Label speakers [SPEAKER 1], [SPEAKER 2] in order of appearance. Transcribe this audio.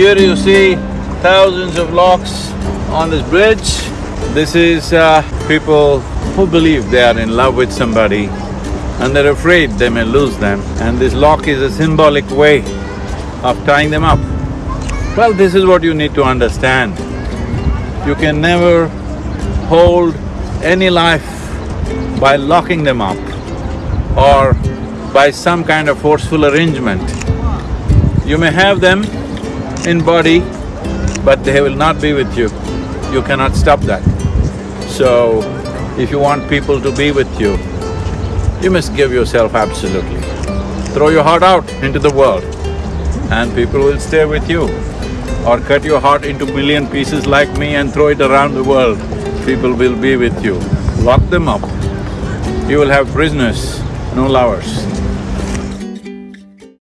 [SPEAKER 1] Here you see thousands of locks on this bridge. This is uh, people who believe they are in love with somebody and they're afraid they may lose them and this lock is a symbolic way of tying them up. Well, this is what you need to understand. You can never hold any life by locking them up or by some kind of forceful arrangement. You may have them in body, but they will not be with you. You cannot stop that. So, if you want people to be with you, you must give yourself absolutely. Throw your heart out into the world and people will stay with you. Or cut your heart into million pieces like me and throw it around the world, people will be with you. Lock them up, you will have prisoners, no lovers.